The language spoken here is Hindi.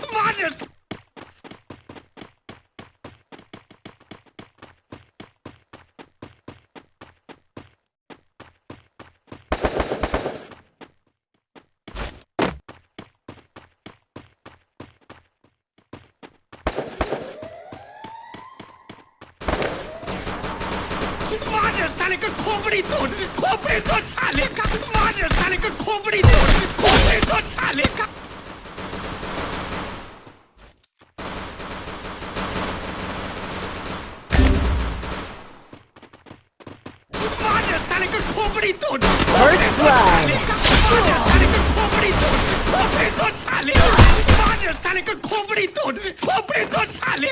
Mann, साले का खोपड़ी तोड़ खोपड़ी तोड़ साले 满地查理，个阔背的墩。First Blood。满地查理，个阔背的墩，阔背的墩查理。满地查理，个阔背的墩，阔背的墩查理。